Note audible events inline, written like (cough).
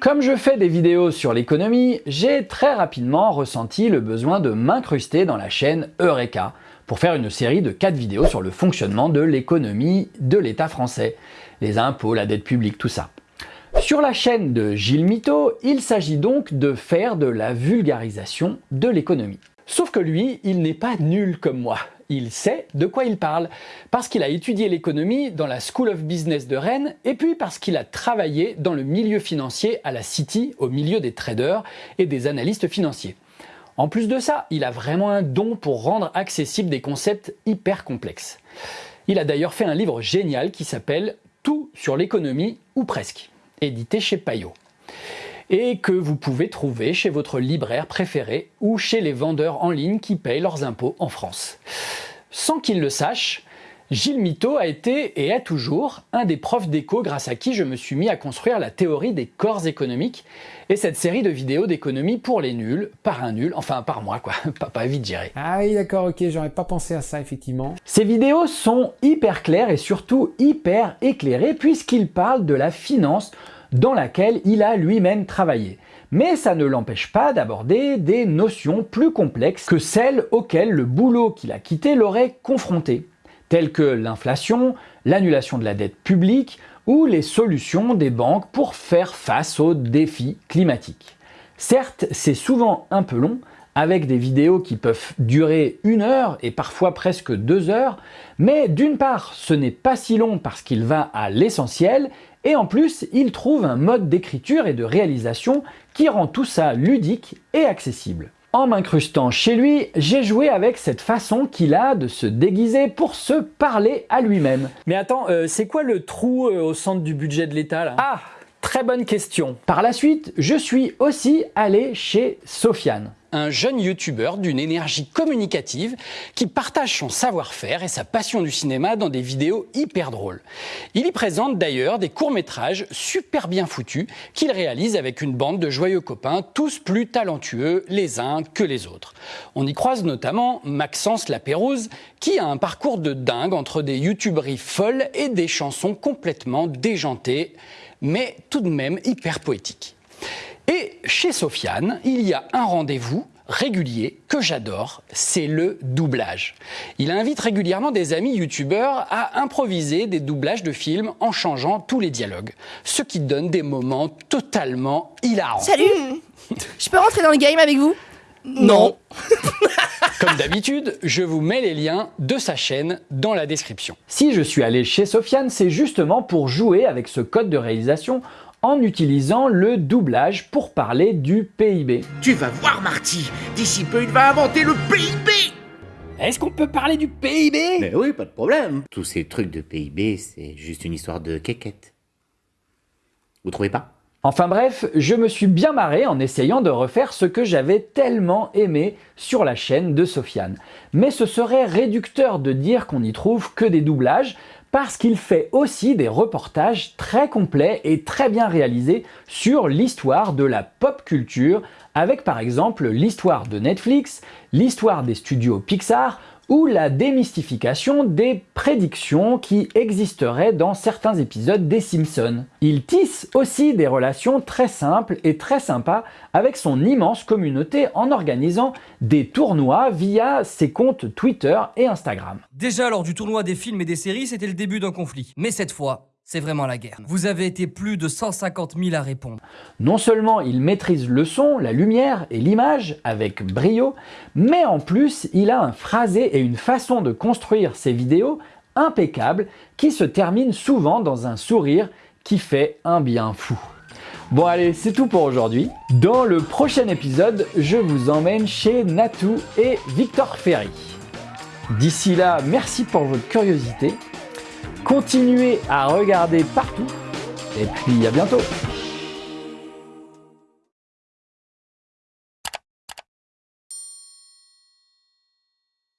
Comme je fais des vidéos sur l'économie, j'ai très rapidement ressenti le besoin de m'incruster dans la chaîne Eureka pour faire une série de 4 vidéos sur le fonctionnement de l'économie de l'État français, les impôts, la dette publique, tout ça. Sur la chaîne de Gilles Mito, il s'agit donc de faire de la vulgarisation de l'économie. Sauf que lui, il n'est pas nul comme moi. Il sait de quoi il parle, parce qu'il a étudié l'économie dans la School of Business de Rennes, et puis parce qu'il a travaillé dans le milieu financier à la City, au milieu des traders et des analystes financiers. En plus de ça, il a vraiment un don pour rendre accessibles des concepts hyper complexes. Il a d'ailleurs fait un livre génial qui s'appelle « Tout sur l'économie, ou presque », édité chez Payot et que vous pouvez trouver chez votre libraire préféré ou chez les vendeurs en ligne qui payent leurs impôts en France. Sans qu'il le sache, Gilles Mito a été et est toujours un des profs d'éco grâce à qui je me suis mis à construire la théorie des corps économiques et cette série de vidéos d'économie pour les nuls, par un nul, enfin par moi quoi, (laughs) pas, pas vite géré. Ah oui d'accord, ok, j'aurais pas pensé à ça effectivement. Ces vidéos sont hyper claires et surtout hyper éclairées puisqu'ils parlent de la finance dans laquelle il a lui-même travaillé. Mais ça ne l'empêche pas d'aborder des notions plus complexes que celles auxquelles le boulot qu'il a quitté l'aurait confronté, telles que l'inflation, l'annulation de la dette publique ou les solutions des banques pour faire face aux défis climatiques. Certes, c'est souvent un peu long, avec des vidéos qui peuvent durer une heure et parfois presque deux heures, mais d'une part, ce n'est pas si long parce qu'il va à l'essentiel, et en plus, il trouve un mode d'écriture et de réalisation qui rend tout ça ludique et accessible. En m'incrustant chez lui, j'ai joué avec cette façon qu'il a de se déguiser pour se parler à lui-même. Mais attends, euh, c'est quoi le trou euh, au centre du budget de l'État là? Ah Très bonne question. Par la suite, je suis aussi allé chez Sofiane un jeune youtubeur d'une énergie communicative qui partage son savoir-faire et sa passion du cinéma dans des vidéos hyper drôles. Il y présente d'ailleurs des courts-métrages super bien foutus qu'il réalise avec une bande de joyeux copains, tous plus talentueux les uns que les autres. On y croise notamment Maxence Lapérouse qui a un parcours de dingue entre des youtuberies folles et des chansons complètement déjantées, mais tout de même hyper poétiques. Et chez Sofiane, il y a un rendez-vous régulier que j'adore, c'est le doublage. Il invite régulièrement des amis youtubeurs à improviser des doublages de films en changeant tous les dialogues, ce qui donne des moments totalement hilarants. Salut (laughs) Je peux rentrer dans le game avec vous? Non (laughs) Comme d'habitude, je vous mets les liens de sa chaîne dans la description. Si je suis allé chez Sofiane, c'est justement pour jouer avec ce code de réalisation en utilisant le doublage pour parler du PIB. Tu vas voir Marty, d'ici peu il va inventer le PIB Est-ce qu'on peut parler du PIB Mais oui, pas de problème. Tous ces trucs de PIB, c'est juste une histoire de quéquette. Vous trouvez pas? Enfin bref, je me suis bien marré en essayant de refaire ce que j'avais tellement aimé sur la chaîne de Sofiane. Mais ce serait réducteur de dire qu'on n'y trouve que des doublages, parce qu'il fait aussi des reportages très complets et très bien réalisés sur l'histoire de la pop culture, avec par exemple l'histoire de Netflix, l'histoire des studios Pixar ou la démystification des prédictions qui existeraient dans certains épisodes des Simpsons. Il tisse aussi des relations très simples et très sympas avec son immense communauté en organisant des tournois via ses comptes Twitter et Instagram. Déjà lors du tournoi des films et des séries, c'était le début d'un conflit. Mais cette fois, c'est vraiment la guerre. Vous avez été plus de 150 000 à répondre. Non seulement il maîtrise le son, la lumière et l'image avec brio, mais en plus il a un phrasé et une façon de construire ses vidéos impeccable qui se termine souvent dans un sourire qui fait un bien fou. Bon allez, c'est tout pour aujourd'hui. Dans le prochain épisode, je vous emmène chez Natou et Victor Ferry. D'ici là, merci pour votre curiosité Continuez à regarder partout. Et puis à bientôt